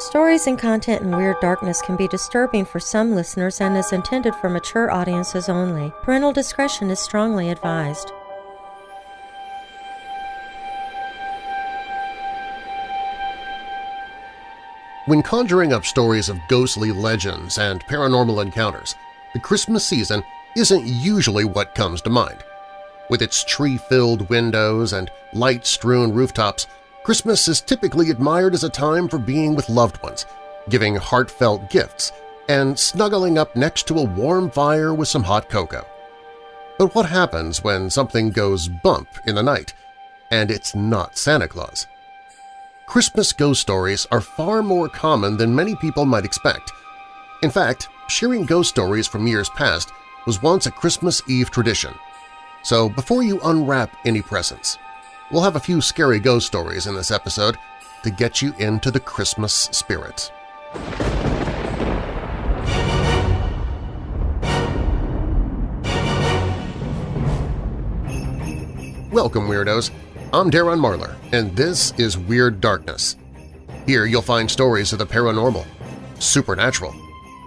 Stories and content in Weird Darkness can be disturbing for some listeners and is intended for mature audiences only. Parental discretion is strongly advised. When conjuring up stories of ghostly legends and paranormal encounters, the Christmas season isn't usually what comes to mind. With its tree-filled windows and light-strewn rooftops, Christmas is typically admired as a time for being with loved ones, giving heartfelt gifts, and snuggling up next to a warm fire with some hot cocoa. But what happens when something goes bump in the night, and it's not Santa Claus? Christmas ghost stories are far more common than many people might expect. In fact, sharing ghost stories from years past was once a Christmas Eve tradition. So before you unwrap any presents, we'll have a few scary ghost stories in this episode to get you into the Christmas spirit. Welcome, Weirdos! I'm Darren Marlar, and this is Weird Darkness. Here you'll find stories of the paranormal, supernatural,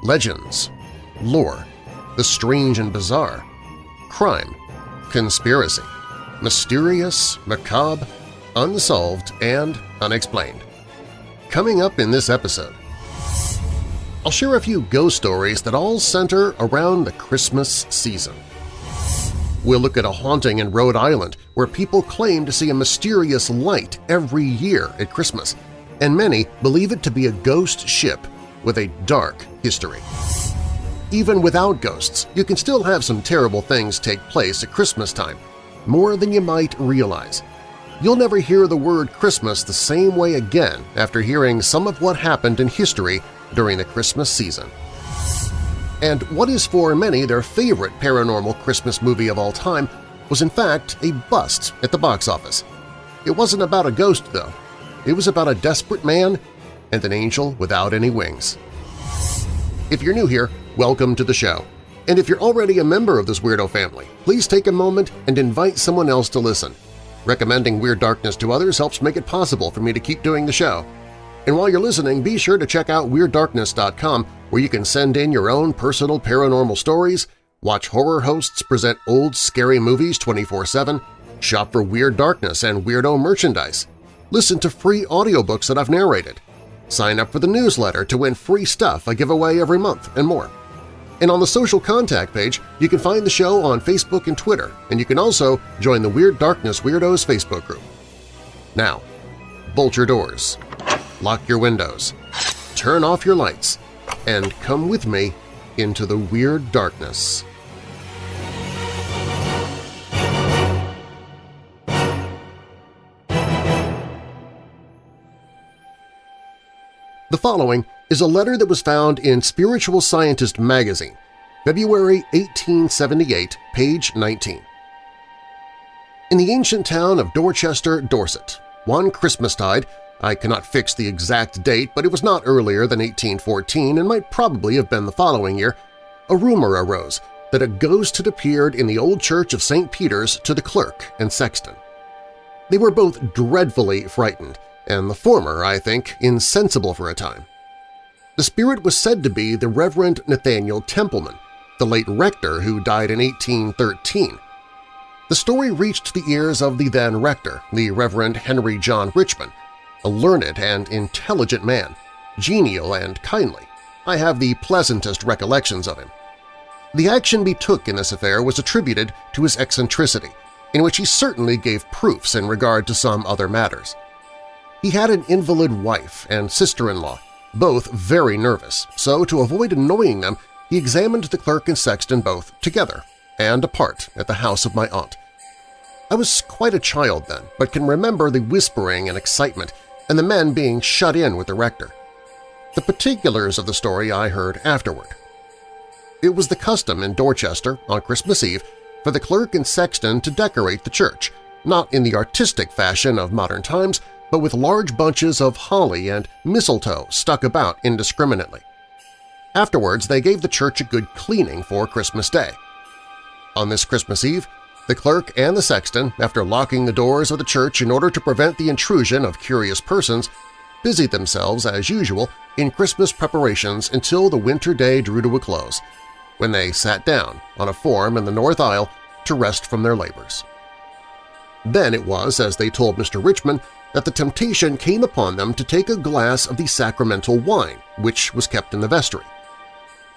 legends, lore, the strange and bizarre, crime, conspiracy, mysterious, macabre, unsolved, and unexplained. Coming up in this episode, I'll share a few ghost stories that all center around the Christmas season. We'll look at a haunting in Rhode Island where people claim to see a mysterious light every year at Christmas, and many believe it to be a ghost ship with a dark history. Even without ghosts, you can still have some terrible things take place at Christmas time, more than you might realize. You'll never hear the word Christmas the same way again after hearing some of what happened in history during the Christmas season and what is for many their favorite paranormal Christmas movie of all time was in fact a bust at the box office. It wasn't about a ghost, though. It was about a desperate man and an angel without any wings. If you're new here, welcome to the show. And if you're already a member of this weirdo family, please take a moment and invite someone else to listen. Recommending Weird Darkness to others helps make it possible for me to keep doing the show. And while you're listening, be sure to check out WeirdDarkness.com where you can send in your own personal paranormal stories, watch horror hosts present old scary movies 24-7, shop for Weird Darkness and Weirdo merchandise, listen to free audiobooks that I've narrated, sign up for the newsletter to win free stuff I give away every month, and more. And on the social contact page, you can find the show on Facebook and Twitter, and you can also join the Weird Darkness Weirdos Facebook group. Now, bolt your doors, lock your windows, turn off your lights, and come with me into the weird darkness. The following is a letter that was found in Spiritual Scientist magazine, February 1878, page 19. In the ancient town of Dorchester, Dorset, one Christmastide, I cannot fix the exact date, but it was not earlier than 1814 and might probably have been the following year, a rumor arose that a ghost had appeared in the old church of St. Peter's to the clerk and sexton. They were both dreadfully frightened, and the former, I think, insensible for a time. The spirit was said to be the Reverend Nathaniel Templeman, the late rector who died in 1813. The story reached the ears of the then rector, the Reverend Henry John Richmond, a learned and intelligent man, genial and kindly. I have the pleasantest recollections of him. The action he took in this affair was attributed to his eccentricity, in which he certainly gave proofs in regard to some other matters. He had an invalid wife and sister-in-law, both very nervous, so to avoid annoying them he examined the clerk and sexton both together and apart at the house of my aunt. I was quite a child then, but can remember the whispering and excitement and the men being shut in with the rector. The particulars of the story I heard afterward. It was the custom in Dorchester on Christmas Eve for the clerk and sexton to decorate the church, not in the artistic fashion of modern times, but with large bunches of holly and mistletoe stuck about indiscriminately. Afterwards, they gave the church a good cleaning for Christmas Day. On this Christmas Eve, the clerk and the sexton, after locking the doors of the church in order to prevent the intrusion of curious persons, busied themselves as usual in Christmas preparations until the winter day drew to a close, when they sat down on a form in the north aisle to rest from their labors. Then it was, as they told Mr. Richmond, that the temptation came upon them to take a glass of the sacramental wine, which was kept in the vestry.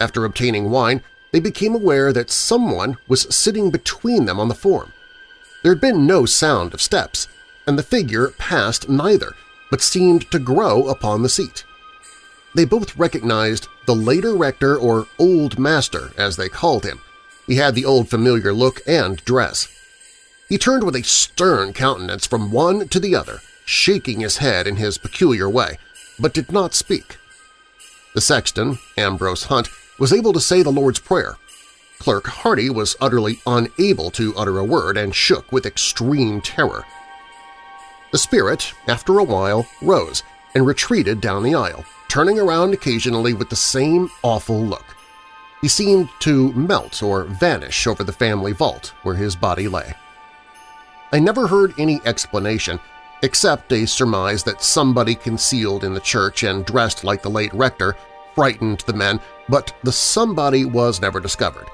After obtaining wine, they became aware that someone was sitting between them on the form. There had been no sound of steps, and the figure passed neither, but seemed to grow upon the seat. They both recognized the later rector or Old Master, as they called him. He had the old familiar look and dress. He turned with a stern countenance from one to the other, shaking his head in his peculiar way, but did not speak. The sexton, Ambrose Hunt, was able to say the Lord's Prayer. Clerk Hardy was utterly unable to utter a word and shook with extreme terror. The spirit, after a while, rose and retreated down the aisle, turning around occasionally with the same awful look. He seemed to melt or vanish over the family vault where his body lay. I never heard any explanation except a surmise that somebody concealed in the church and dressed like the late rector frightened the men, but the somebody was never discovered,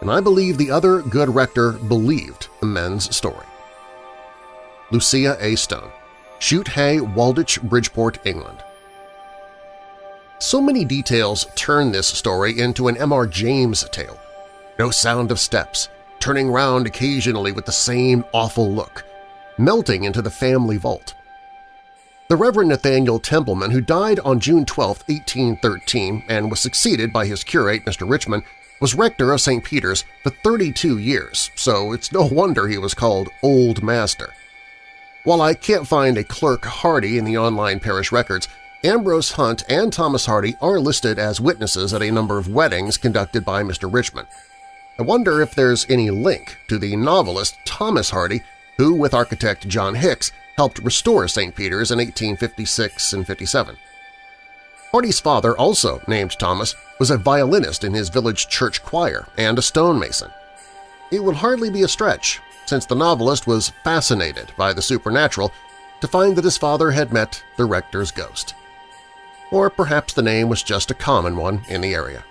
and I believe the other good rector believed the men's story. Lucia A. Stone, Chute Hay, Walditch, Bridport, England. So many details turn this story into an M.R. James tale. No sound of steps, turning round occasionally with the same awful look, melting into the family vault. The Reverend Nathaniel Templeman, who died on June 12, 1813, and was succeeded by his curate, Mr. Richmond, was rector of St. Peter's for 32 years, so it's no wonder he was called Old Master. While I can't find a Clerk Hardy in the online parish records, Ambrose Hunt and Thomas Hardy are listed as witnesses at a number of weddings conducted by Mr. Richmond. I wonder if there's any link to the novelist Thomas Hardy who, with architect John Hicks, helped restore St. Peter's in 1856 and 57. Hardy's father, also named Thomas, was a violinist in his village church choir and a stonemason. It would hardly be a stretch, since the novelist was fascinated by the supernatural, to find that his father had met the rector's ghost. Or perhaps the name was just a common one in the area.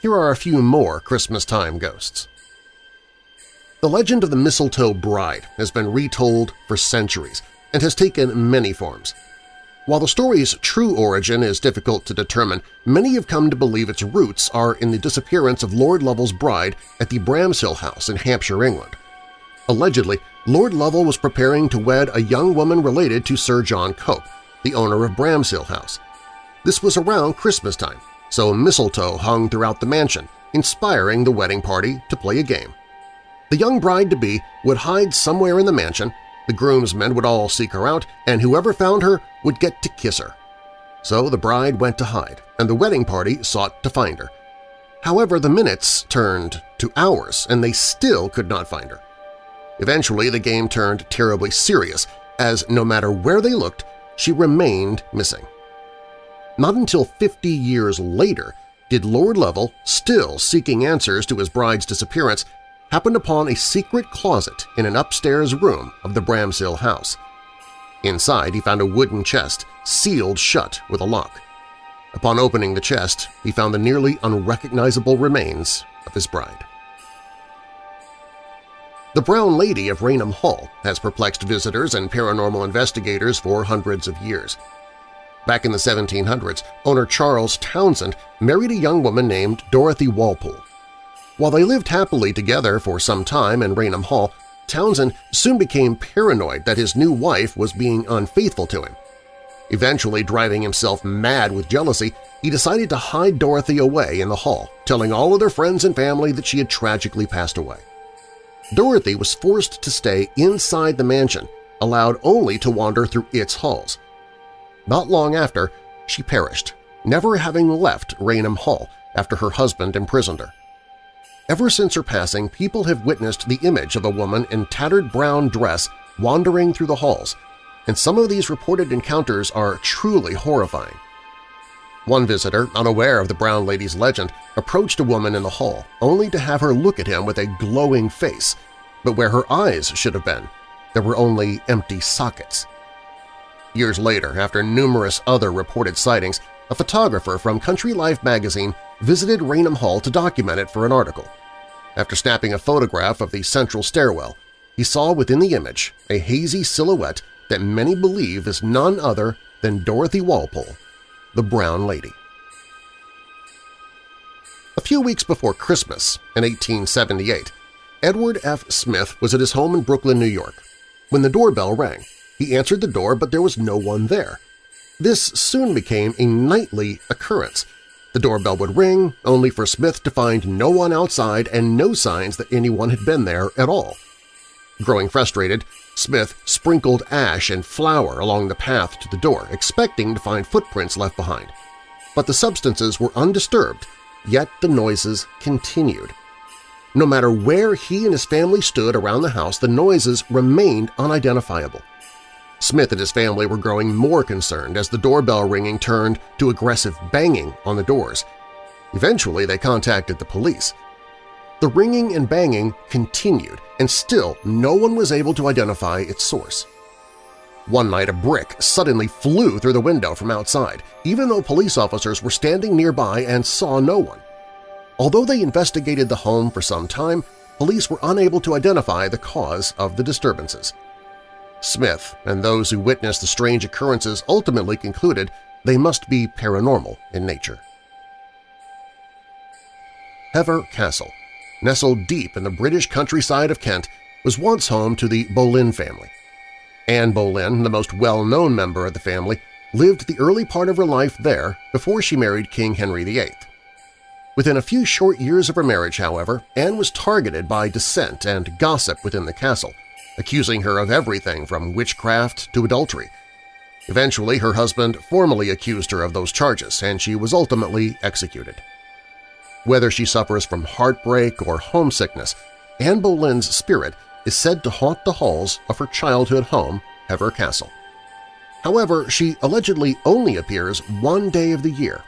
Here are a few more Christmas-time ghosts. The legend of the Mistletoe Bride has been retold for centuries and has taken many forms. While the story's true origin is difficult to determine, many have come to believe its roots are in the disappearance of Lord Lovell's bride at the Bramshill House in Hampshire, England. Allegedly, Lord Lovell was preparing to wed a young woman related to Sir John Cope, the owner of Bramshill House. This was around Christmas time, so mistletoe hung throughout the mansion, inspiring the wedding party to play a game. The young bride-to-be would hide somewhere in the mansion, the groomsmen would all seek her out, and whoever found her would get to kiss her. So the bride went to hide, and the wedding party sought to find her. However, the minutes turned to hours, and they still could not find her. Eventually, the game turned terribly serious, as no matter where they looked, she remained missing. Not until 50 years later did Lord Lovell, still seeking answers to his bride's disappearance, happened upon a secret closet in an upstairs room of the Bramshill house. Inside he found a wooden chest, sealed shut with a lock. Upon opening the chest, he found the nearly unrecognizable remains of his bride. The Brown Lady of Raynham Hall has perplexed visitors and paranormal investigators for hundreds of years. Back in the 1700s, owner Charles Townshend married a young woman named Dorothy Walpole. While they lived happily together for some time in Raynham Hall, Townshend soon became paranoid that his new wife was being unfaithful to him. Eventually driving himself mad with jealousy, he decided to hide Dorothy away in the hall, telling all of their friends and family that she had tragically passed away. Dorothy was forced to stay inside the mansion, allowed only to wander through its halls. Not long after, she perished, never having left Raynham Hall after her husband imprisoned her. Ever since her passing, people have witnessed the image of a woman in tattered brown dress wandering through the halls, and some of these reported encounters are truly horrifying. One visitor, unaware of the Brown Lady's legend, approached a woman in the hall, only to have her look at him with a glowing face, but where her eyes should have been, there were only empty sockets. Years later, after numerous other reported sightings, a photographer from Country Life magazine visited Raynham Hall to document it for an article. After snapping a photograph of the central stairwell, he saw within the image a hazy silhouette that many believe is none other than Dorothy Walpole, the Brown Lady. A few weeks before Christmas in 1878, Edward F. Smith was at his home in Brooklyn, New York. When the doorbell rang, he answered the door, but there was no one there. This soon became a nightly occurrence. The doorbell would ring, only for Smith to find no one outside and no signs that anyone had been there at all. Growing frustrated, Smith sprinkled ash and flour along the path to the door, expecting to find footprints left behind. But the substances were undisturbed, yet the noises continued. No matter where he and his family stood around the house, the noises remained unidentifiable. Smith and his family were growing more concerned as the doorbell ringing turned to aggressive banging on the doors. Eventually, they contacted the police. The ringing and banging continued, and still no one was able to identify its source. One night a brick suddenly flew through the window from outside, even though police officers were standing nearby and saw no one. Although they investigated the home for some time, police were unable to identify the cause of the disturbances. Smith and those who witnessed the strange occurrences ultimately concluded they must be paranormal in nature. Hever Castle nestled deep in the British countryside of Kent, was once home to the Boleyn family. Anne Boleyn, the most well-known member of the family, lived the early part of her life there before she married King Henry VIII. Within a few short years of her marriage, however, Anne was targeted by dissent and gossip within the castle, accusing her of everything from witchcraft to adultery. Eventually, her husband formally accused her of those charges, and she was ultimately executed. Whether she suffers from heartbreak or homesickness, Anne Boleyn's spirit is said to haunt the halls of her childhood home, Hever Castle. However, she allegedly only appears one day of the year,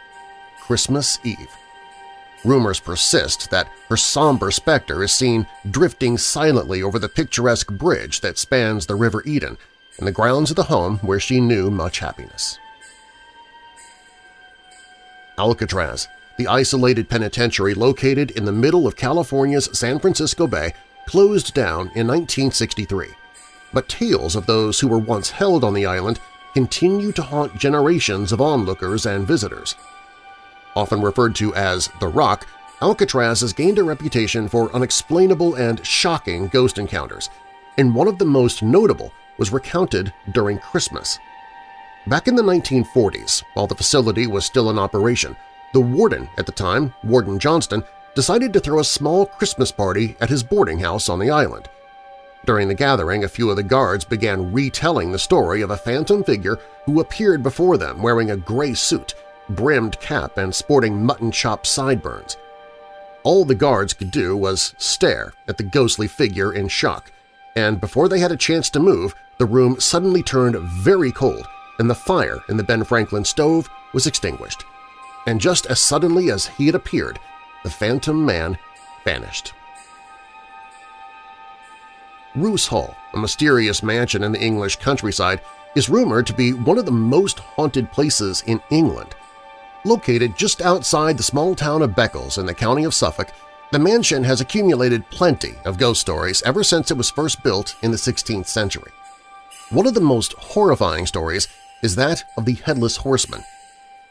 Christmas Eve. Rumors persist that her somber specter is seen drifting silently over the picturesque bridge that spans the River Eden and the grounds of the home where she knew much happiness. Alcatraz the isolated penitentiary located in the middle of California's San Francisco Bay closed down in 1963, but tales of those who were once held on the island continue to haunt generations of onlookers and visitors. Often referred to as The Rock, Alcatraz has gained a reputation for unexplainable and shocking ghost encounters, and one of the most notable was recounted during Christmas. Back in the 1940s, while the facility was still in operation, the warden at the time, Warden Johnston, decided to throw a small Christmas party at his boarding house on the island. During the gathering, a few of the guards began retelling the story of a phantom figure who appeared before them wearing a gray suit, brimmed cap, and sporting mutton chop sideburns. All the guards could do was stare at the ghostly figure in shock, and before they had a chance to move, the room suddenly turned very cold and the fire in the Ben Franklin stove was extinguished and just as suddenly as he had appeared, the Phantom Man vanished. Roos Hall, a mysterious mansion in the English countryside, is rumored to be one of the most haunted places in England. Located just outside the small town of Beccles in the county of Suffolk, the mansion has accumulated plenty of ghost stories ever since it was first built in the 16th century. One of the most horrifying stories is that of the Headless Horseman,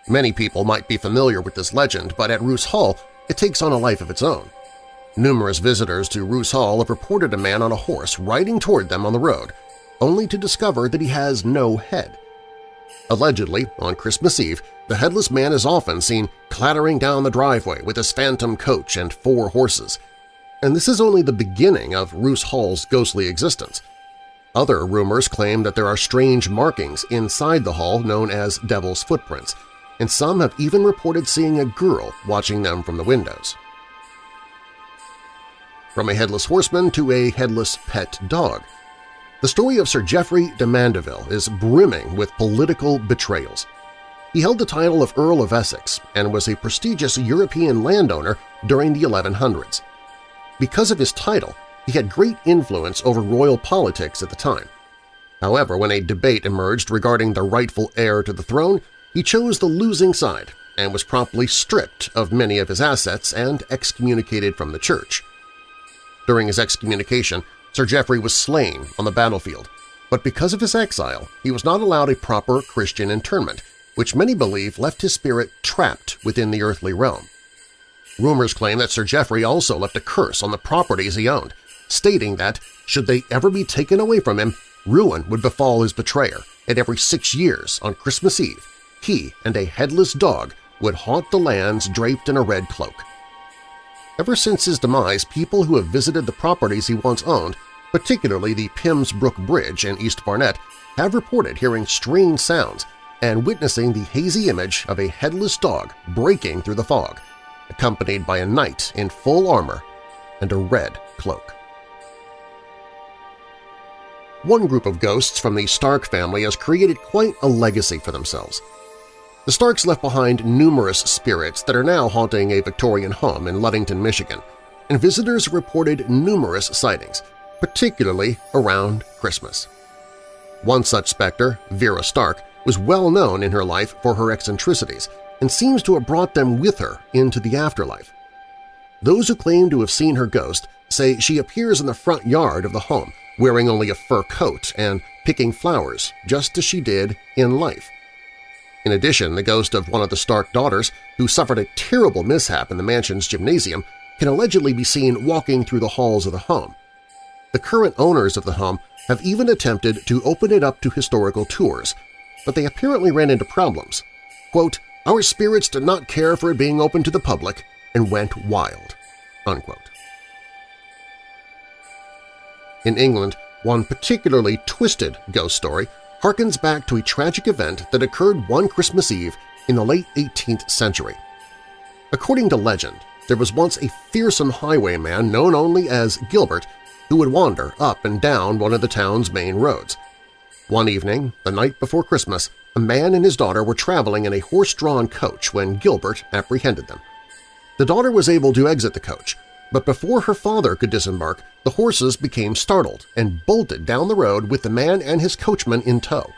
Many people might be familiar with this legend, but at Roos Hall it takes on a life of its own. Numerous visitors to Roos Hall have reported a man on a horse riding toward them on the road, only to discover that he has no head. Allegedly, on Christmas Eve, the headless man is often seen clattering down the driveway with his phantom coach and four horses. And this is only the beginning of Roos Hall's ghostly existence. Other rumors claim that there are strange markings inside the hall known as Devil's Footprints – and some have even reported seeing a girl watching them from the windows. From a headless horseman to a headless pet dog, the story of Sir Geoffrey de Mandeville is brimming with political betrayals. He held the title of Earl of Essex and was a prestigious European landowner during the 1100s. Because of his title, he had great influence over royal politics at the time. However, when a debate emerged regarding the rightful heir to the throne, he chose the losing side and was promptly stripped of many of his assets and excommunicated from the church. During his excommunication, Sir Geoffrey was slain on the battlefield, but because of his exile, he was not allowed a proper Christian interment, which many believe left his spirit trapped within the earthly realm. Rumors claim that Sir Geoffrey also left a curse on the properties he owned, stating that, should they ever be taken away from him, ruin would befall his betrayer, and every six years, on Christmas Eve, he and a headless dog would haunt the lands draped in a red cloak. Ever since his demise, people who have visited the properties he once owned, particularly the Pymmes Brook Bridge in East Barnet, have reported hearing strange sounds and witnessing the hazy image of a headless dog breaking through the fog, accompanied by a knight in full armor and a red cloak. One group of ghosts from the Stark family has created quite a legacy for themselves. The Starks left behind numerous spirits that are now haunting a Victorian home in Ludington, Michigan, and visitors reported numerous sightings, particularly around Christmas. One such specter, Vera Stark, was well known in her life for her eccentricities and seems to have brought them with her into the afterlife. Those who claim to have seen her ghost say she appears in the front yard of the home wearing only a fur coat and picking flowers, just as she did in life. In addition, the ghost of one of the Stark daughters, who suffered a terrible mishap in the mansion's gymnasium, can allegedly be seen walking through the halls of the home. The current owners of the home have even attempted to open it up to historical tours, but they apparently ran into problems. Quote, our spirits did not care for it being open to the public and went wild. Unquote. In England, one particularly twisted ghost story harkens back to a tragic event that occurred one Christmas Eve in the late 18th century. According to legend, there was once a fearsome highwayman known only as Gilbert who would wander up and down one of the town's main roads. One evening, the night before Christmas, a man and his daughter were traveling in a horse-drawn coach when Gilbert apprehended them. The daughter was able to exit the coach, but before her father could disembark, the horses became startled and bolted down the road with the man and his coachman in tow.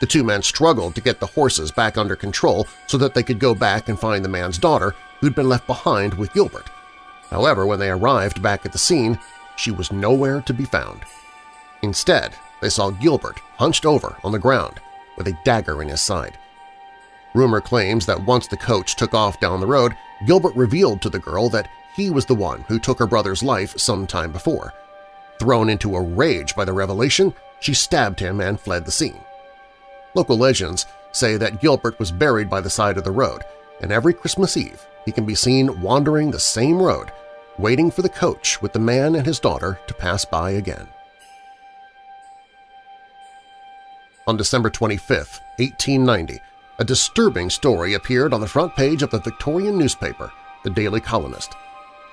The two men struggled to get the horses back under control so that they could go back and find the man's daughter, who'd been left behind with Gilbert. However, when they arrived back at the scene, she was nowhere to be found. Instead, they saw Gilbert hunched over on the ground with a dagger in his side. Rumor claims that once the coach took off down the road, Gilbert revealed to the girl that he was the one who took her brother's life some time before. Thrown into a rage by the revelation, she stabbed him and fled the scene. Local legends say that Gilbert was buried by the side of the road, and every Christmas Eve he can be seen wandering the same road, waiting for the coach with the man and his daughter to pass by again. On December 25, 1890, a disturbing story appeared on the front page of the Victorian newspaper, the Daily Colonist.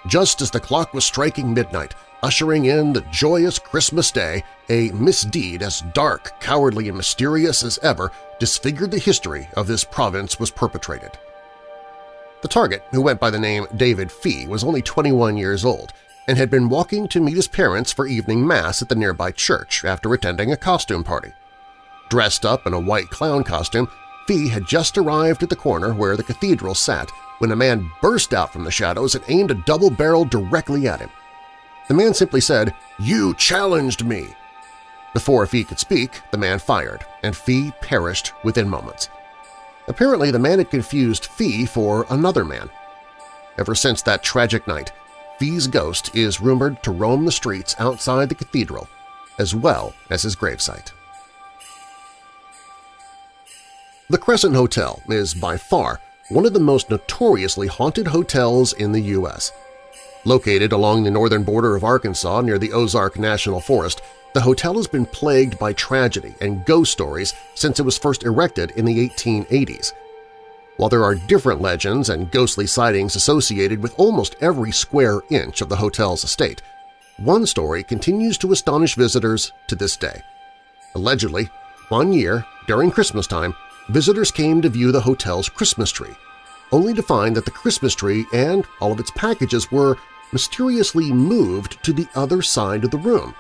Just as the clock was striking midnight, ushering in the joyous Christmas day, a misdeed as dark, cowardly, and mysterious as ever disfigured the history of this province was perpetrated. The target, who went by the name David Fee, was only 21 years old and had been walking to meet his parents for evening mass at the nearby church after attending a costume party. Dressed up in a white clown costume, Fee had just arrived at the corner where the cathedral sat when a man burst out from the shadows and aimed a double barrel directly at him. The man simply said, "'You challenged me!' Before Fee could speak, the man fired, and Fee perished within moments. Apparently, the man had confused Fee for another man. Ever since that tragic night, Fee's ghost is rumored to roam the streets outside the cathedral, as well as his gravesite. The Crescent Hotel is by far one of the most notoriously haunted hotels in the U.S. Located along the northern border of Arkansas near the Ozark National Forest, the hotel has been plagued by tragedy and ghost stories since it was first erected in the 1880s. While there are different legends and ghostly sightings associated with almost every square inch of the hotel's estate, one story continues to astonish visitors to this day. Allegedly, one year, during Christmas time, visitors came to view the hotel's Christmas tree, only to find that the Christmas tree and all of its packages were mysteriously moved to the other side of the room.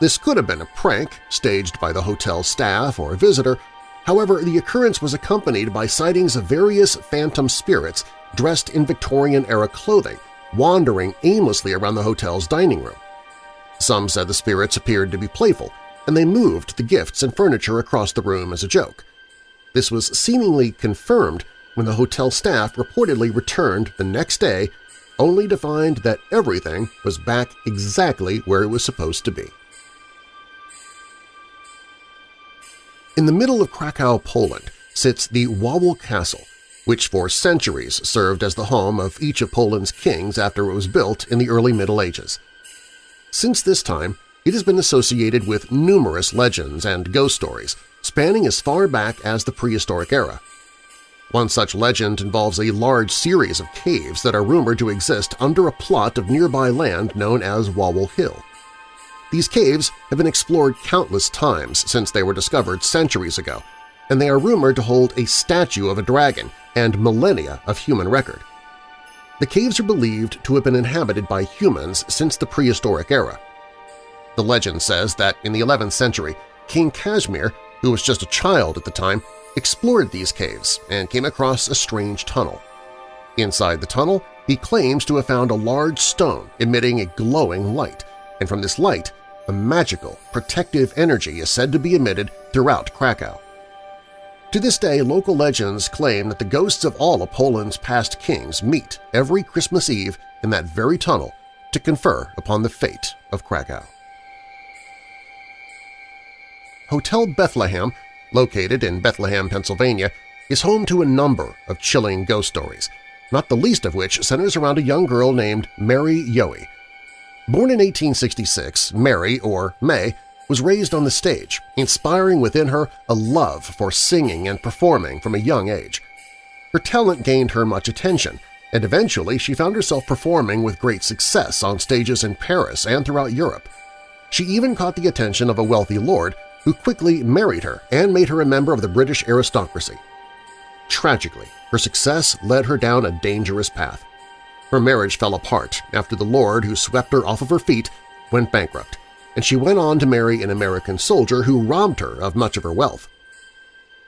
This could have been a prank staged by the hotel staff or a visitor, however the occurrence was accompanied by sightings of various phantom spirits dressed in Victorian-era clothing, wandering aimlessly around the hotel's dining room. Some said the spirits appeared to be playful, and they moved the gifts and furniture across the room as a joke. This was seemingly confirmed when the hotel staff reportedly returned the next day only to find that everything was back exactly where it was supposed to be. In the middle of Krakow, Poland, sits the Wawel Castle, which for centuries served as the home of each of Poland's kings after it was built in the early Middle Ages. Since this time, it has been associated with numerous legends and ghost stories spanning as far back as the prehistoric era. One such legend involves a large series of caves that are rumored to exist under a plot of nearby land known as Wawel Hill. These caves have been explored countless times since they were discovered centuries ago, and they are rumored to hold a statue of a dragon and millennia of human record. The caves are believed to have been inhabited by humans since the prehistoric era. The legend says that in the 11th century, King Casimir, who was just a child at the time, explored these caves and came across a strange tunnel. Inside the tunnel, he claims to have found a large stone emitting a glowing light, and from this light, a magical, protective energy is said to be emitted throughout Krakow. To this day, local legends claim that the ghosts of all of Poland's past kings meet every Christmas Eve in that very tunnel to confer upon the fate of Krakow. Hotel Bethlehem, located in Bethlehem, Pennsylvania, is home to a number of chilling ghost stories, not the least of which centers around a young girl named Mary Yohe. Born in 1866, Mary, or May, was raised on the stage, inspiring within her a love for singing and performing from a young age. Her talent gained her much attention, and eventually she found herself performing with great success on stages in Paris and throughout Europe. She even caught the attention of a wealthy lord who quickly married her and made her a member of the British aristocracy. Tragically, her success led her down a dangerous path. Her marriage fell apart after the lord who swept her off of her feet went bankrupt, and she went on to marry an American soldier who robbed her of much of her wealth.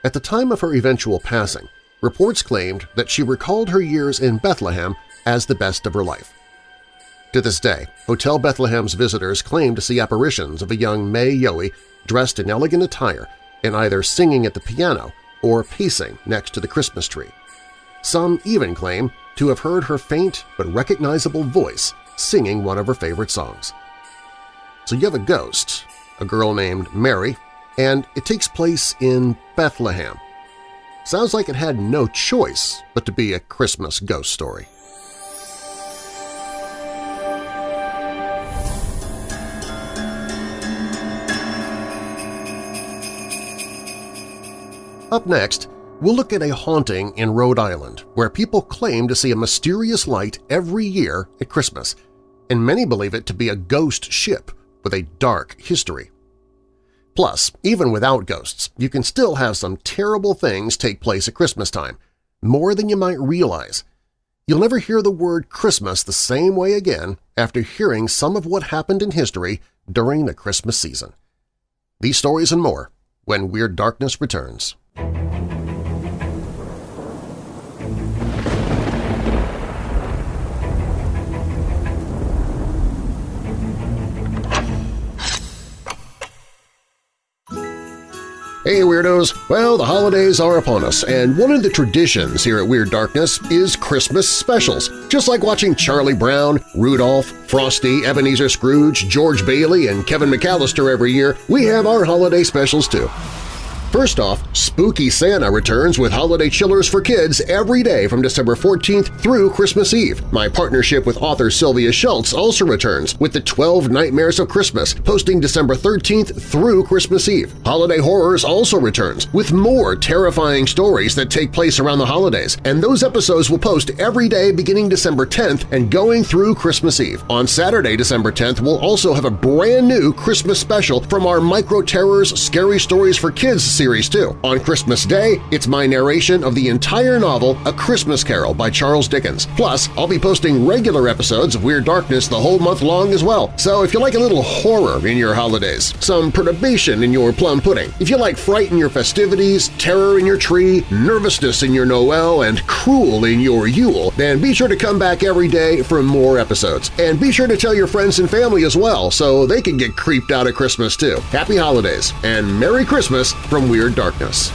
At the time of her eventual passing, reports claimed that she recalled her years in Bethlehem as the best of her life. To this day, Hotel Bethlehem's visitors claim to see apparitions of a young May Yohe dressed in elegant attire and either singing at the piano or pacing next to the Christmas tree. Some even claim to have heard her faint but recognizable voice singing one of her favorite songs. So you have a ghost, a girl named Mary, and it takes place in Bethlehem. Sounds like it had no choice but to be a Christmas ghost story. Up next, we'll look at a haunting in Rhode Island where people claim to see a mysterious light every year at Christmas, and many believe it to be a ghost ship with a dark history. Plus, even without ghosts, you can still have some terrible things take place at Christmas time, more than you might realize. You'll never hear the word Christmas the same way again after hearing some of what happened in history during the Christmas season. These stories and more when Weird Darkness returns. Hey Weirdos! Well, the holidays are upon us, and one of the traditions here at Weird Darkness is Christmas specials. Just like watching Charlie Brown, Rudolph, Frosty, Ebenezer Scrooge, George Bailey, and Kevin McAllister every year, we have our holiday specials too. First off, Spooky Santa returns with holiday chillers for kids every day from December 14th through Christmas Eve. My partnership with author Sylvia Shults also returns with the 12 Nightmares of Christmas, posting December 13th through Christmas Eve. Holiday Horrors also returns with more terrifying stories that take place around the holidays, and those episodes will post every day beginning December 10th and going through Christmas Eve. On Saturday, December 10th, we'll also have a brand new Christmas special from our Micro Terrors Scary Stories for Kids series too. On Christmas Day, it's my narration of the entire novel A Christmas Carol by Charles Dickens. Plus, I'll be posting regular episodes of Weird Darkness the whole month long as well. So if you like a little horror in your holidays, some perturbation in your plum pudding, if you like fright in your festivities, terror in your tree, nervousness in your Noel, and cruel in your Yule, then be sure to come back every day for more episodes. And be sure to tell your friends and family as well so they can get creeped out at Christmas too. Happy Holidays and Merry Christmas from Weird Darkness.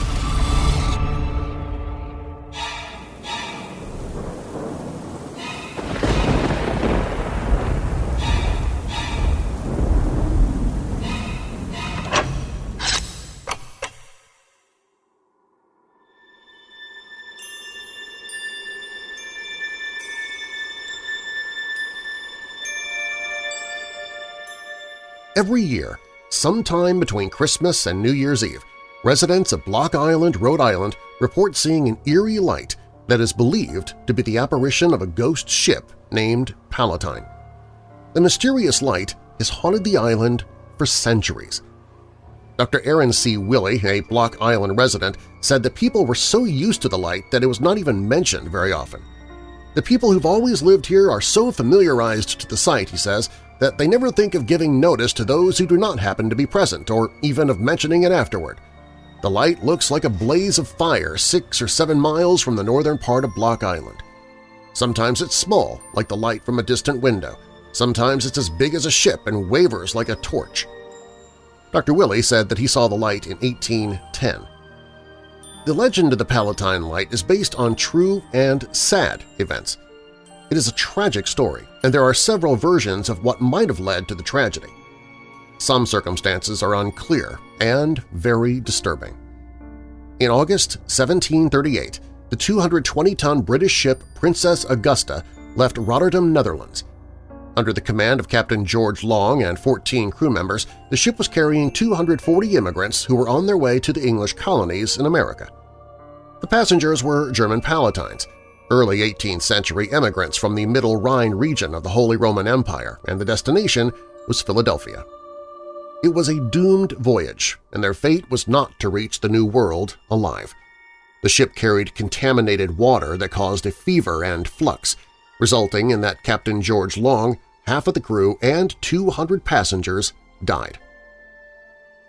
Every year, sometime between Christmas and New Year's Eve, residents of Block Island, Rhode Island report seeing an eerie light that is believed to be the apparition of a ghost ship named Palatine. The mysterious light has haunted the island for centuries. Dr. Aaron C. Willey, a Block Island resident, said that people were so used to the light that it was not even mentioned very often. The people who've always lived here are so familiarized to the sight, he says, that they never think of giving notice to those who do not happen to be present or even of mentioning it afterward. The light looks like a blaze of fire six or seven miles from the northern part of Block Island. Sometimes it's small, like the light from a distant window. Sometimes it's as big as a ship and wavers like a torch. Dr. Willey said that he saw the light in 1810. The legend of the Palatine Light is based on true and sad events. It is a tragic story, and there are several versions of what might have led to the tragedy. Some circumstances are unclear and very disturbing. In August 1738, the 220-ton British ship Princess Augusta left Rotterdam, Netherlands. Under the command of Captain George Long and 14 crew members, the ship was carrying 240 immigrants who were on their way to the English colonies in America. The passengers were German Palatines, early 18th century immigrants from the Middle Rhine region of the Holy Roman Empire, and the destination was Philadelphia. It was a doomed voyage, and their fate was not to reach the New World alive. The ship carried contaminated water that caused a fever and flux, resulting in that Captain George Long, half of the crew, and 200 passengers died.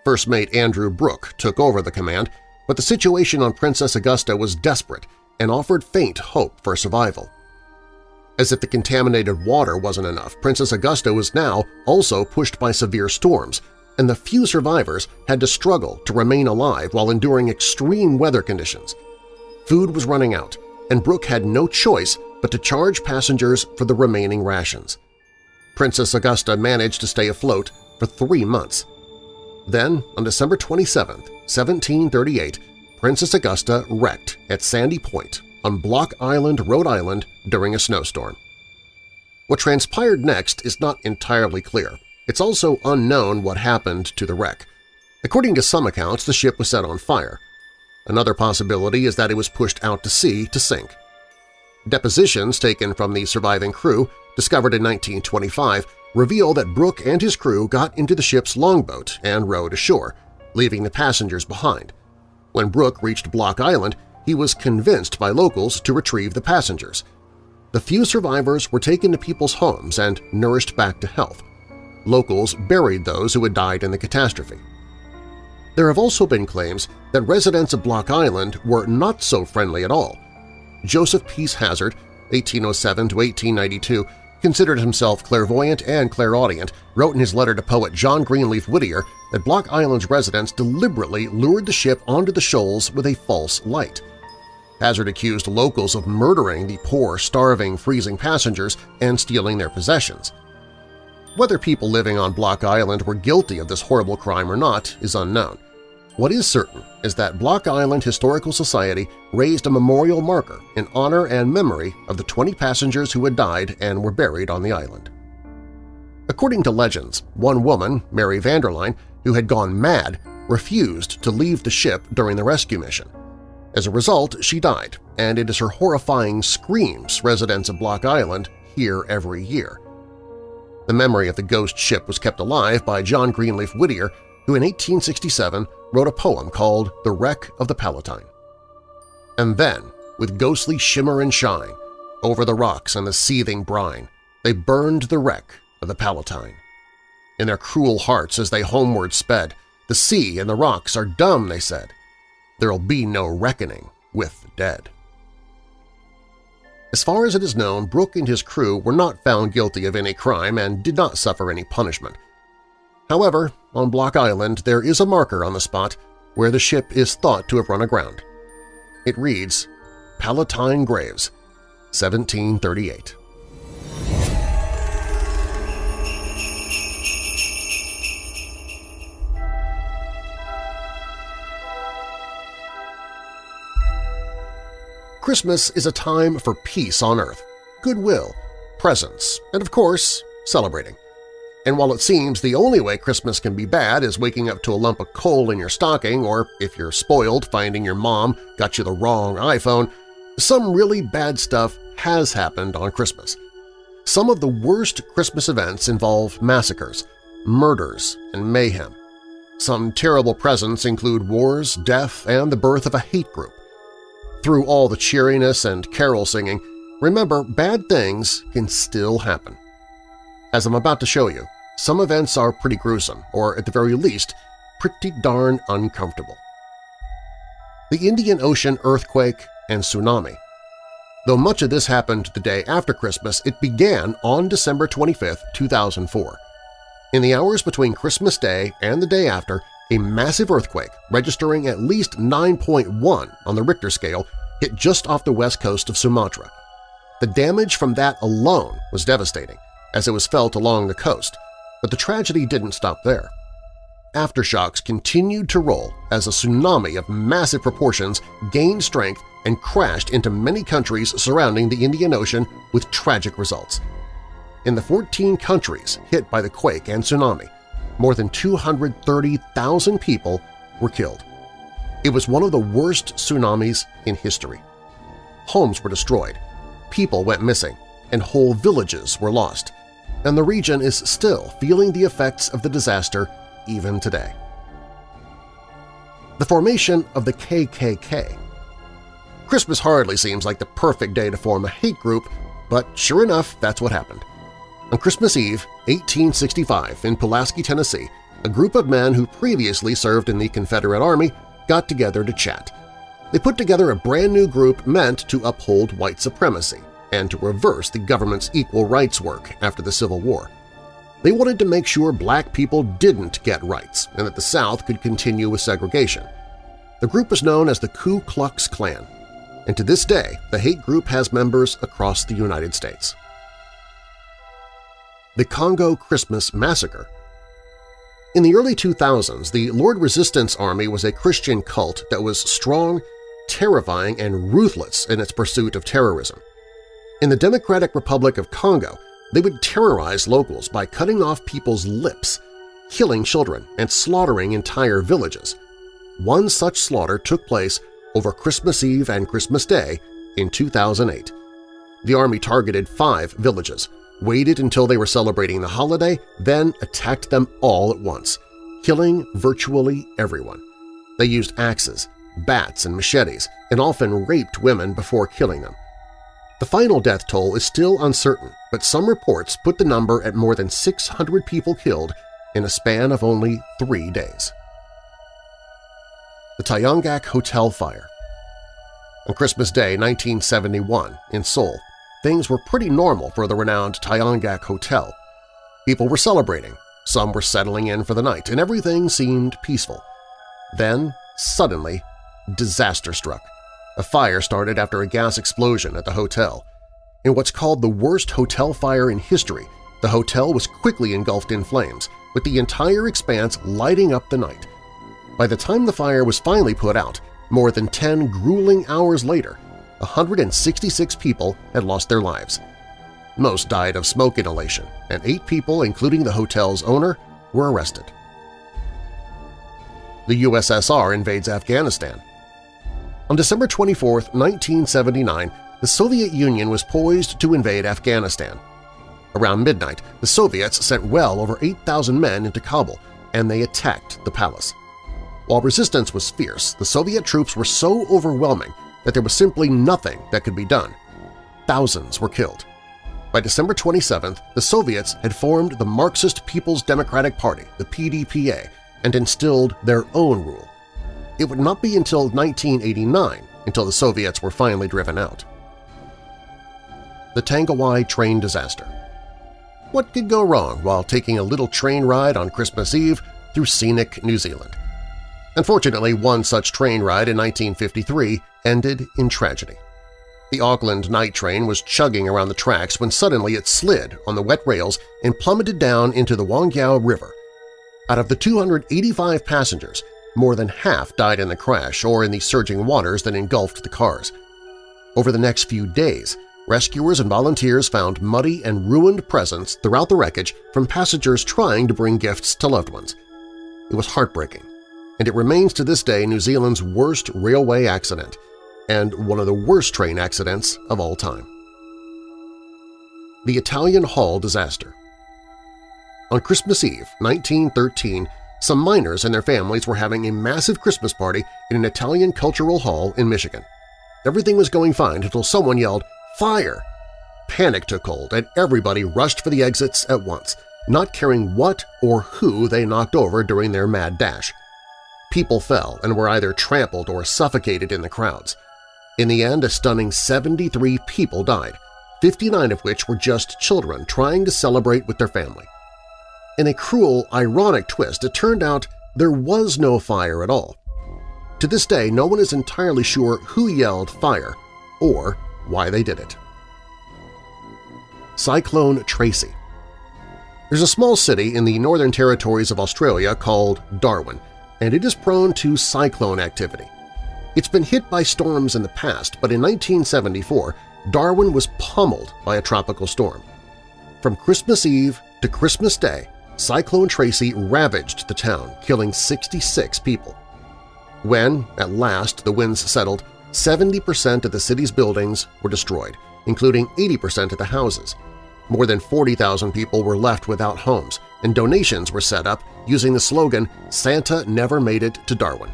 First mate Andrew Brooke took over the command, but the situation on Princess Augusta was desperate and offered faint hope for survival. As if the contaminated water wasn't enough, Princess Augusta was now also pushed by severe storms, and the few survivors had to struggle to remain alive while enduring extreme weather conditions. Food was running out, and Brooke had no choice but to charge passengers for the remaining rations. Princess Augusta managed to stay afloat for three months. Then, on December 27, 1738, Princess Augusta wrecked at Sandy Point on Block Island, Rhode Island during a snowstorm. What transpired next is not entirely clear. It's also unknown what happened to the wreck. According to some accounts, the ship was set on fire. Another possibility is that it was pushed out to sea to sink. Depositions taken from the surviving crew, discovered in 1925, reveal that Brooke and his crew got into the ship's longboat and rowed ashore, leaving the passengers behind. When Brooke reached Block Island, he was convinced by locals to retrieve the passengers. The few survivors were taken to people's homes and nourished back to health. Locals buried those who had died in the catastrophe. There have also been claims that residents of Block Island were not so friendly at all. Joseph Peace Hazard, 1807–1892, considered himself clairvoyant and clairaudient, wrote in his letter to poet John Greenleaf Whittier that Block Island's residents deliberately lured the ship onto the shoals with a false light. Hazard accused locals of murdering the poor, starving, freezing passengers and stealing their possessions. Whether people living on Block Island were guilty of this horrible crime or not is unknown. What is certain is that Block Island Historical Society raised a memorial marker in honor and memory of the 20 passengers who had died and were buried on the island. According to legends, one woman, Mary Vanderline, who had gone mad, refused to leave the ship during the rescue mission. As a result, she died, and it is her horrifying screams residents of Block Island hear every year. The memory of the ghost ship was kept alive by John Greenleaf Whittier, who in 1867 wrote a poem called The Wreck of the Palatine. And then, with ghostly shimmer and shine, over the rocks and the seething brine, they burned the wreck of the Palatine. In their cruel hearts as they homeward sped, the sea and the rocks are dumb, they said. There'll be no reckoning with the dead. As far as it is known, Brooke and his crew were not found guilty of any crime and did not suffer any punishment. However, on Block Island there is a marker on the spot where the ship is thought to have run aground. It reads, Palatine Graves, 1738. Christmas is a time for peace on earth, goodwill, presents, and of course, celebrating. And while it seems the only way Christmas can be bad is waking up to a lump of coal in your stocking or, if you're spoiled, finding your mom got you the wrong iPhone, some really bad stuff has happened on Christmas. Some of the worst Christmas events involve massacres, murders, and mayhem. Some terrible presents include wars, death, and the birth of a hate group. Through all the cheeriness and carol singing, remember bad things can still happen. As I'm about to show you, some events are pretty gruesome, or at the very least, pretty darn uncomfortable. The Indian Ocean earthquake and tsunami. Though much of this happened the day after Christmas, it began on December 25, 2004. In the hours between Christmas Day and the day after, a massive earthquake registering at least 9.1 on the Richter scale hit just off the west coast of Sumatra. The damage from that alone was devastating, as it was felt along the coast, but the tragedy didn't stop there. Aftershocks continued to roll as a tsunami of massive proportions gained strength and crashed into many countries surrounding the Indian Ocean with tragic results. In the 14 countries hit by the quake and tsunami, more than 230,000 people were killed. It was one of the worst tsunamis in history. Homes were destroyed, people went missing, and whole villages were lost, and the region is still feeling the effects of the disaster even today. The formation of the KKK Christmas hardly seems like the perfect day to form a hate group, but sure enough, that's what happened. On Christmas Eve, 1865, in Pulaski, Tennessee, a group of men who previously served in the Confederate Army got together to chat. They put together a brand new group meant to uphold white supremacy and to reverse the government's equal rights work after the Civil War. They wanted to make sure black people didn't get rights and that the South could continue with segregation. The group was known as the Ku Klux Klan, and to this day the hate group has members across the United States the Congo Christmas Massacre. In the early 2000s, the Lord Resistance Army was a Christian cult that was strong, terrifying, and ruthless in its pursuit of terrorism. In the Democratic Republic of Congo, they would terrorize locals by cutting off people's lips, killing children, and slaughtering entire villages. One such slaughter took place over Christmas Eve and Christmas Day in 2008. The army targeted five villages, waited until they were celebrating the holiday, then attacked them all at once, killing virtually everyone. They used axes, bats, and machetes, and often raped women before killing them. The final death toll is still uncertain, but some reports put the number at more than 600 people killed in a span of only three days. The Tayangak Hotel Fire On Christmas Day 1971 in Seoul, things were pretty normal for the renowned Tayangak Hotel. People were celebrating, some were settling in for the night, and everything seemed peaceful. Then, suddenly, disaster struck. A fire started after a gas explosion at the hotel. In what's called the worst hotel fire in history, the hotel was quickly engulfed in flames, with the entire expanse lighting up the night. By the time the fire was finally put out, more than 10 grueling hours later, 166 people had lost their lives. Most died of smoke inhalation, and eight people, including the hotel's owner, were arrested. The USSR invades Afghanistan. On December 24, 1979, the Soviet Union was poised to invade Afghanistan. Around midnight, the Soviets sent well over 8,000 men into Kabul, and they attacked the palace. While resistance was fierce, the Soviet troops were so overwhelming that there was simply nothing that could be done. Thousands were killed. By December 27th, the Soviets had formed the Marxist People's Democratic Party, the PDPA, and instilled their own rule. It would not be until 1989 until the Soviets were finally driven out. The Tangiwai Train Disaster What could go wrong while taking a little train ride on Christmas Eve through scenic New Zealand? Unfortunately, one such train ride in 1953 ended in tragedy. The Auckland night train was chugging around the tracks when suddenly it slid on the wet rails and plummeted down into the Whangaehu River. Out of the 285 passengers, more than half died in the crash or in the surging waters that engulfed the cars. Over the next few days, rescuers and volunteers found muddy and ruined presents throughout the wreckage from passengers trying to bring gifts to loved ones. It was heartbreaking, and it remains to this day New Zealand's worst railway accident – and one of the worst train accidents of all time. The Italian Hall Disaster On Christmas Eve, 1913, some miners and their families were having a massive Christmas party in an Italian cultural hall in Michigan. Everything was going fine until someone yelled, "'Fire!' Panic took hold and everybody rushed for the exits at once, not caring what or who they knocked over during their mad dash. People fell and were either trampled or suffocated in the crowds. In the end, a stunning 73 people died, 59 of which were just children trying to celebrate with their family. In a cruel, ironic twist, it turned out there was no fire at all. To this day, no one is entirely sure who yelled fire or why they did it. Cyclone Tracy There's a small city in the Northern Territories of Australia called Darwin, and it is prone to cyclone activity. It's been hit by storms in the past, but in 1974, Darwin was pummeled by a tropical storm. From Christmas Eve to Christmas Day, Cyclone Tracy ravaged the town, killing 66 people. When, at last, the winds settled, 70% of the city's buildings were destroyed, including 80% of the houses. More than 40,000 people were left without homes, and donations were set up using the slogan, Santa Never Made It to Darwin.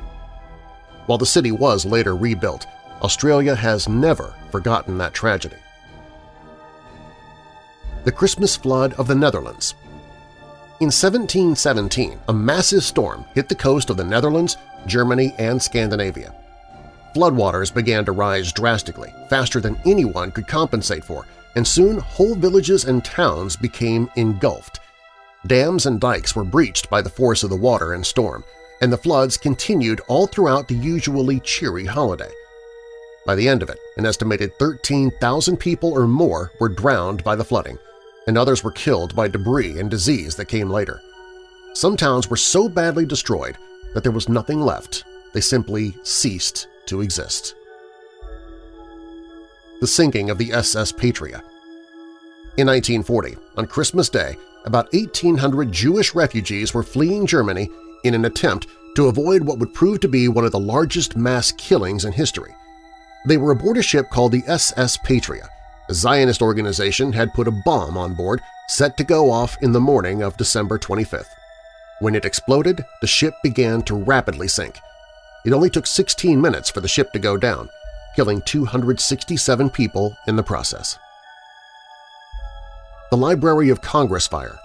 While the city was later rebuilt, Australia has never forgotten that tragedy. The Christmas Flood of the Netherlands In 1717, a massive storm hit the coast of the Netherlands, Germany, and Scandinavia. Floodwaters began to rise drastically, faster than anyone could compensate for, and soon whole villages and towns became engulfed. Dams and dikes were breached by the force of the water and storm, and the floods continued all throughout the usually cheery holiday. By the end of it, an estimated 13,000 people or more were drowned by the flooding, and others were killed by debris and disease that came later. Some towns were so badly destroyed that there was nothing left. They simply ceased to exist. The sinking of the SS Patria In 1940, on Christmas Day, about 1,800 Jewish refugees were fleeing Germany in an attempt to avoid what would prove to be one of the largest mass killings in history. They were aboard a ship called the SS Patria. A Zionist organization had put a bomb on board set to go off in the morning of December 25th. When it exploded, the ship began to rapidly sink. It only took 16 minutes for the ship to go down, killing 267 people in the process. The Library of Congress Fire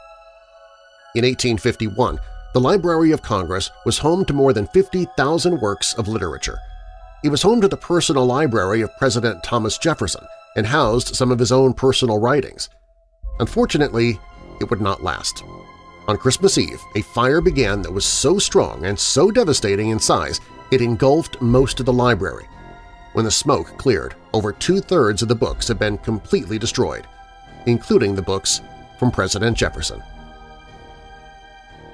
In 1851, the Library of Congress was home to more than 50,000 works of literature. It was home to the personal library of President Thomas Jefferson and housed some of his own personal writings. Unfortunately, it would not last. On Christmas Eve, a fire began that was so strong and so devastating in size it engulfed most of the library. When the smoke cleared, over two-thirds of the books had been completely destroyed, including the books from President Jefferson.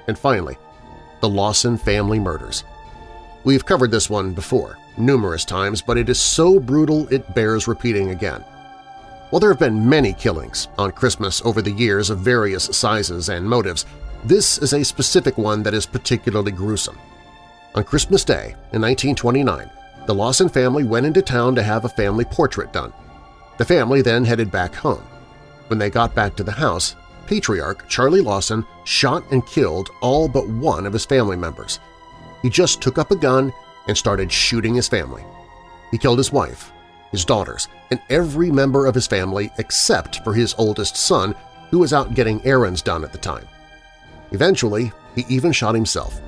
And finally, the Lawson family murders. We've covered this one before, numerous times, but it is so brutal it bears repeating again. While there have been many killings on Christmas over the years of various sizes and motives, this is a specific one that is particularly gruesome. On Christmas Day in 1929, the Lawson family went into town to have a family portrait done. The family then headed back home. When they got back to the house, patriarch Charlie Lawson shot and killed all but one of his family members. He just took up a gun and started shooting his family. He killed his wife, his daughters, and every member of his family except for his oldest son, who was out getting errands done at the time. Eventually, he even shot himself.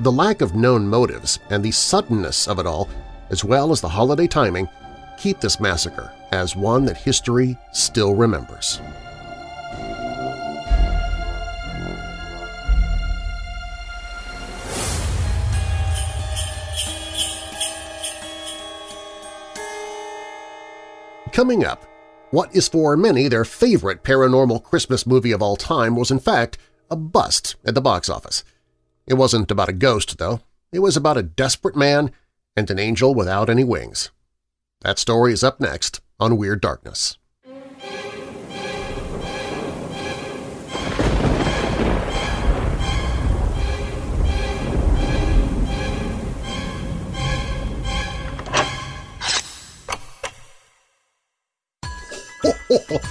The lack of known motives and the suddenness of it all, as well as the holiday timing, keep this massacre as one that history still remembers. Coming up, what is for many their favorite paranormal Christmas movie of all time was in fact a bust at the box office. It wasn't about a ghost, though. It was about a desperate man and an angel without any wings. That story is up next on Weird Darkness.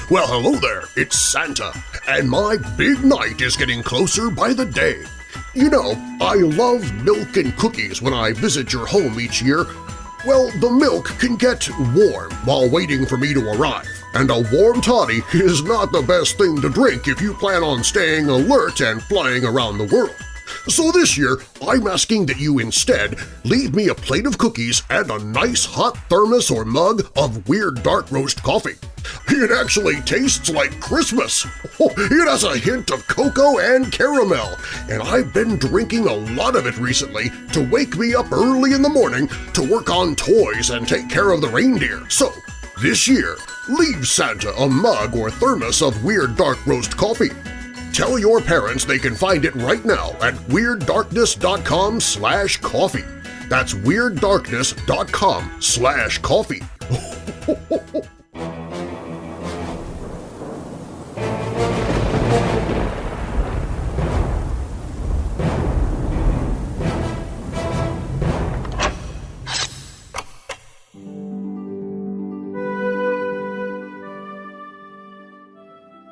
well, hello there, it's Santa, and my big night is getting closer by the day. You know, I love milk and cookies when I visit your home each year. Well, the milk can get warm while waiting for me to arrive, and a warm toddy is not the best thing to drink if you plan on staying alert and flying around the world. So this year, I'm asking that you instead leave me a plate of cookies and a nice hot thermos or mug of Weird Dark Roast coffee. It actually tastes like Christmas. It has a hint of cocoa and caramel, and I've been drinking a lot of it recently to wake me up early in the morning to work on toys and take care of the reindeer. So, this year, leave Santa a mug or thermos of Weird Dark Roast coffee. Tell your parents they can find it right now at WeirdDarkness.com slash coffee. That's WeirdDarkness.com slash coffee.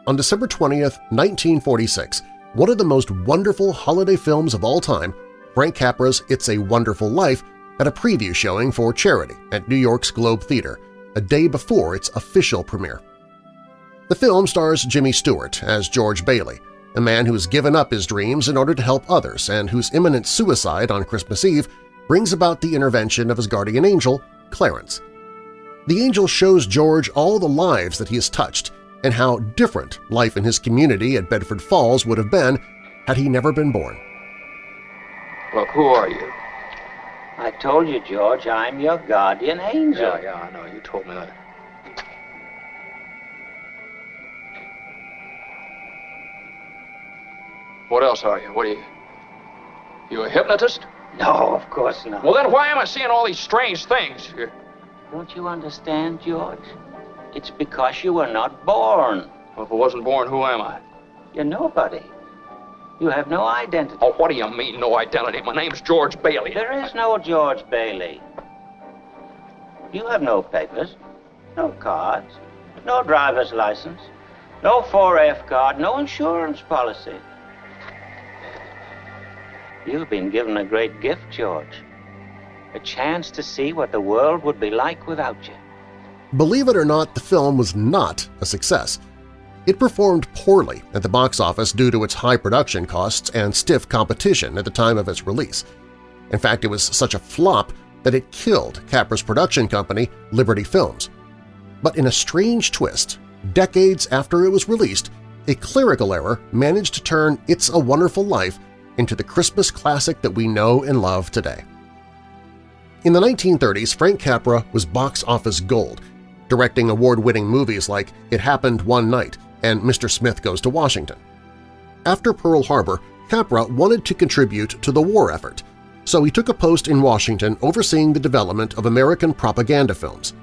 On December 20th, 1946, one of the most wonderful holiday films of all time, Frank Capra's It's a Wonderful Life, had a preview showing for charity at New York's Globe Theatre, a day before its official premiere. The film stars Jimmy Stewart as George Bailey, a man who has given up his dreams in order to help others and whose imminent suicide on Christmas Eve brings about the intervention of his guardian angel, Clarence. The angel shows George all the lives that he has touched and how different life in his community at Bedford Falls would have been had he never been born. Look, who are you? I told you, George, I'm your guardian angel. Yeah, yeah, I know. You told me that. What else are you? What are you? You a hypnotist? No, of course not. Well, then why am I seeing all these strange things? Don't you understand, George? It's because you were not born. Well, if I wasn't born, who am I? You're nobody. You have no identity. Oh, what do you mean, no identity? My name's George Bailey. There is no George Bailey. You have no papers, no cards, no driver's license, no 4F card, no insurance policy. You've been given a great gift, George. A chance to see what the world would be like without you. Believe it or not, the film was not a success. It performed poorly at the box office due to its high production costs and stiff competition at the time of its release. In fact, it was such a flop that it killed Capra's production company, Liberty Films. But in a strange twist, decades after it was released, a clerical error managed to turn It's a Wonderful Life into the Christmas classic that we know and love today. In the 1930s, Frank Capra was box office gold, directing award-winning movies like It Happened One Night and Mr. Smith Goes to Washington. After Pearl Harbor, Capra wanted to contribute to the war effort, so he took a post in Washington overseeing the development of American propaganda films.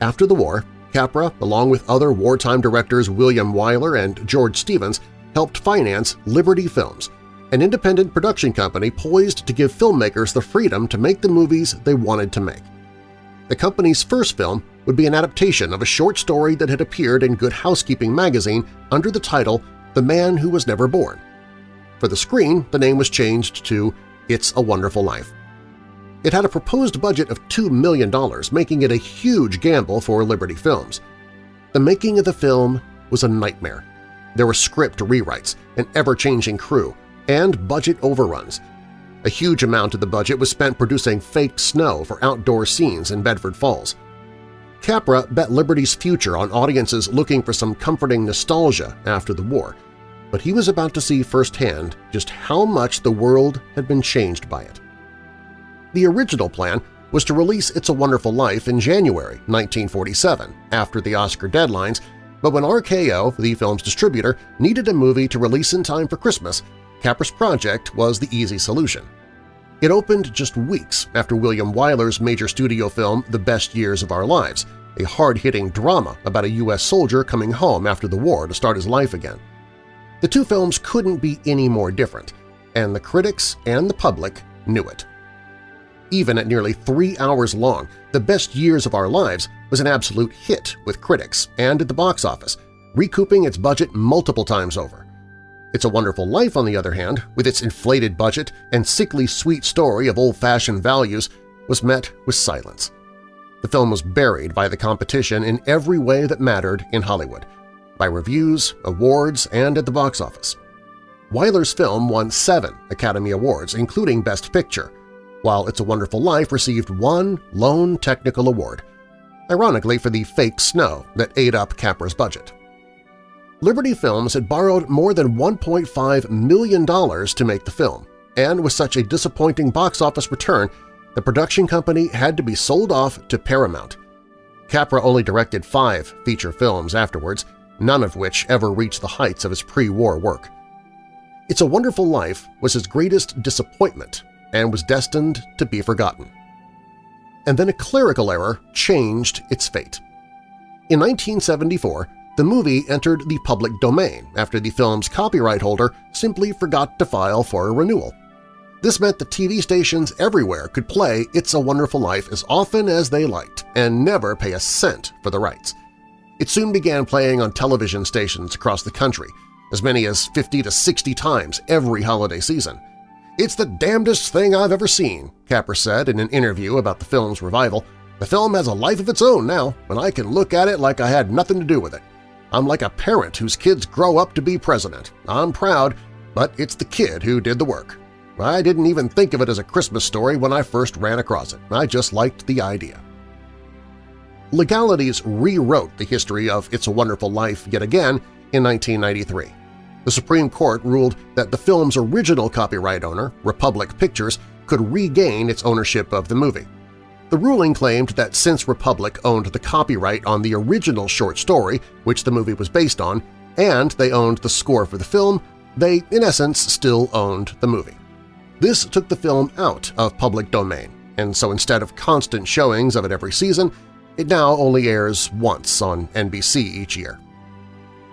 After the war, Capra, along with other wartime directors William Wyler and George Stevens, helped finance Liberty Films, an independent production company poised to give filmmakers the freedom to make the movies they wanted to make. The company's first film would be an adaptation of a short story that had appeared in Good Housekeeping magazine under the title The Man Who Was Never Born. For the screen, the name was changed to It's a Wonderful Life. It had a proposed budget of $2 million, making it a huge gamble for Liberty Films. The making of the film was a nightmare. There were script rewrites, an ever-changing crew, and budget overruns. A huge amount of the budget was spent producing fake snow for outdoor scenes in Bedford Falls. Capra bet Liberty's future on audiences looking for some comforting nostalgia after the war, but he was about to see firsthand just how much the world had been changed by it. The original plan was to release It's a Wonderful Life in January 1947, after the Oscar deadlines, but when RKO, the film's distributor, needed a movie to release in time for Christmas, Capra's project was the easy solution. It opened just weeks after William Wyler's major studio film The Best Years of Our Lives, a hard-hitting drama about a U.S. soldier coming home after the war to start his life again. The two films couldn't be any more different, and the critics and the public knew it. Even at nearly three hours long, The Best Years of Our Lives was an absolute hit with critics and at the box office, recouping its budget multiple times over. It's a Wonderful Life, on the other hand, with its inflated budget and sickly sweet story of old-fashioned values, was met with silence. The film was buried by the competition in every way that mattered in Hollywood – by reviews, awards, and at the box office. Wyler's film won seven Academy Awards, including Best Picture, while It's a Wonderful Life received one lone technical award, ironically for the fake snow that ate up Capra's budget. Liberty Films had borrowed more than $1.5 million to make the film, and with such a disappointing box office return, the production company had to be sold off to Paramount. Capra only directed five feature films afterwards, none of which ever reached the heights of his pre-war work. It's a Wonderful Life was his greatest disappointment and was destined to be forgotten. And then a clerical error changed its fate. In 1974, the movie entered the public domain after the film's copyright holder simply forgot to file for a renewal. This meant that TV stations everywhere could play It's a Wonderful Life as often as they liked and never pay a cent for the rights. It soon began playing on television stations across the country, as many as 50 to 60 times every holiday season. It's the damnedest thing I've ever seen, Capra said in an interview about the film's revival. The film has a life of its own now, and I can look at it like I had nothing to do with it. I'm like a parent whose kids grow up to be president. I'm proud, but it's the kid who did the work. I didn't even think of it as a Christmas story when I first ran across it. I just liked the idea. Legalities rewrote the history of It's a Wonderful Life yet again in 1993. The Supreme Court ruled that the film's original copyright owner, Republic Pictures, could regain its ownership of the movie. The ruling claimed that since Republic owned the copyright on the original short story, which the movie was based on, and they owned the score for the film, they, in essence, still owned the movie. This took the film out of public domain, and so instead of constant showings of it every season, it now only airs once on NBC each year.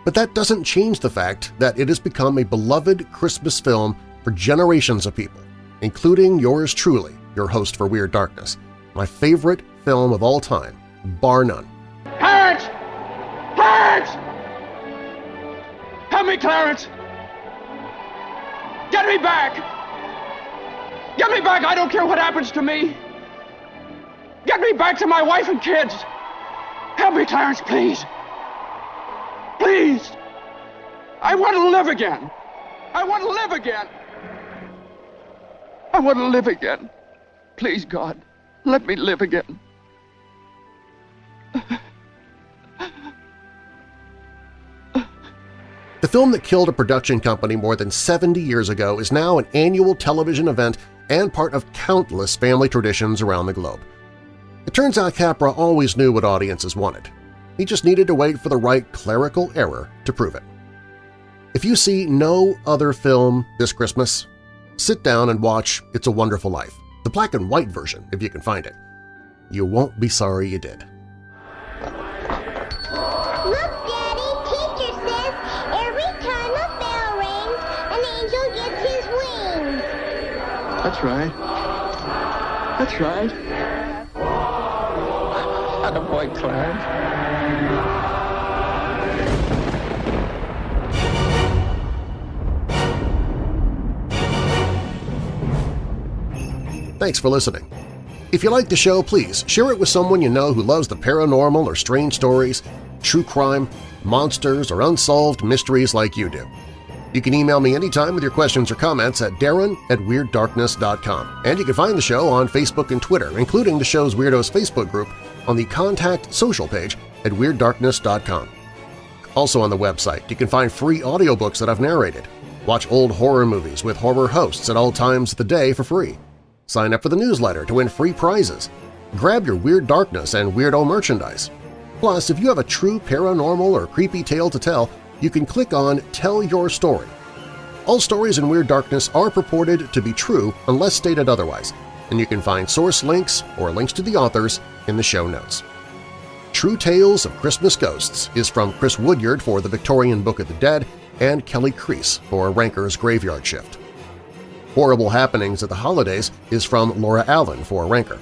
But that doesn't change the fact that it has become a beloved Christmas film for generations of people, including yours truly, your host for Weird Darkness, my favorite film of all time, bar none. Clarence! Clarence! Help me, Clarence! Get me back! Get me back! I don't care what happens to me! Get me back to my wife and kids! Help me, Clarence, please! Please! I want to live again! I want to live again! I want to live again. Please, God, let me live again. The film that killed a production company more than 70 years ago is now an annual television event and part of countless family traditions around the globe. It turns out Capra always knew what audiences wanted. He just needed to wait for the right clerical error to prove it. If you see no other film this Christmas, sit down and watch It's a Wonderful Life, the black and white version if you can find it. You won't be sorry you did. Look, Daddy, teacher says every time a bell rings, an angel gets his wings. That's right. That's right. Attaboy, Clarence. Thanks for listening. If you like the show, please share it with someone you know who loves the paranormal or strange stories, true crime, monsters, or unsolved mysteries like you do. You can email me anytime with your questions or comments at darren at WeirdDarkness.com. And you can find the show on Facebook and Twitter, including the show's Weirdos Facebook group, on the Contact Social page at WeirdDarkness.com. Also on the website, you can find free audiobooks that I've narrated. Watch old horror movies with horror hosts at all times of the day for free. Sign up for the newsletter to win free prizes. Grab your Weird Darkness and Weirdo merchandise. Plus, if you have a true paranormal or creepy tale to tell, you can click on Tell Your Story. All stories in Weird Darkness are purported to be true unless stated otherwise, and you can find source links or links to the authors in the show notes. True Tales of Christmas Ghosts is from Chris Woodyard for the Victorian Book of the Dead and Kelly Crease for Ranker's Graveyard Shift. Horrible Happenings at the Holidays is from Laura Allen for Ranker.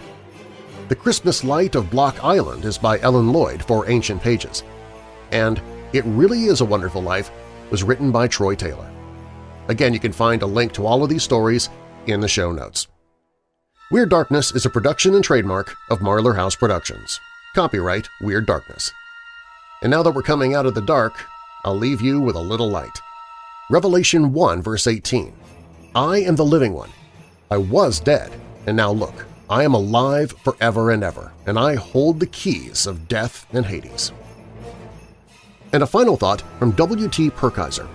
The Christmas Light of Block Island is by Ellen Lloyd for Ancient Pages. And It Really Is a Wonderful Life was written by Troy Taylor. Again, you can find a link to all of these stories in the show notes. Weird Darkness is a production and trademark of Marlar House Productions. Copyright Weird Darkness. And now that we're coming out of the dark, I'll leave you with a little light. Revelation 1 verse 18 I am the living one. I was dead, and now look, I am alive forever and ever, and I hold the keys of death and Hades. And a final thought from W.T. Purkiser.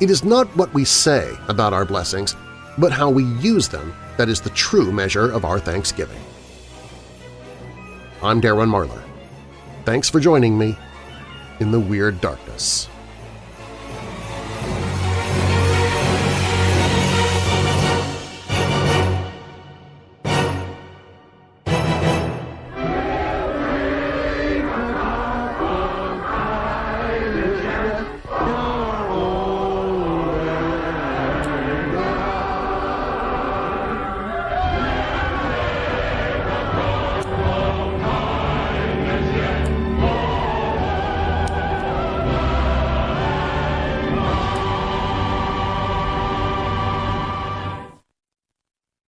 It is not what we say about our blessings, but how we use them that is the true measure of our thanksgiving. I'm Darren Marlar. Thanks for joining me in the Weird Darkness.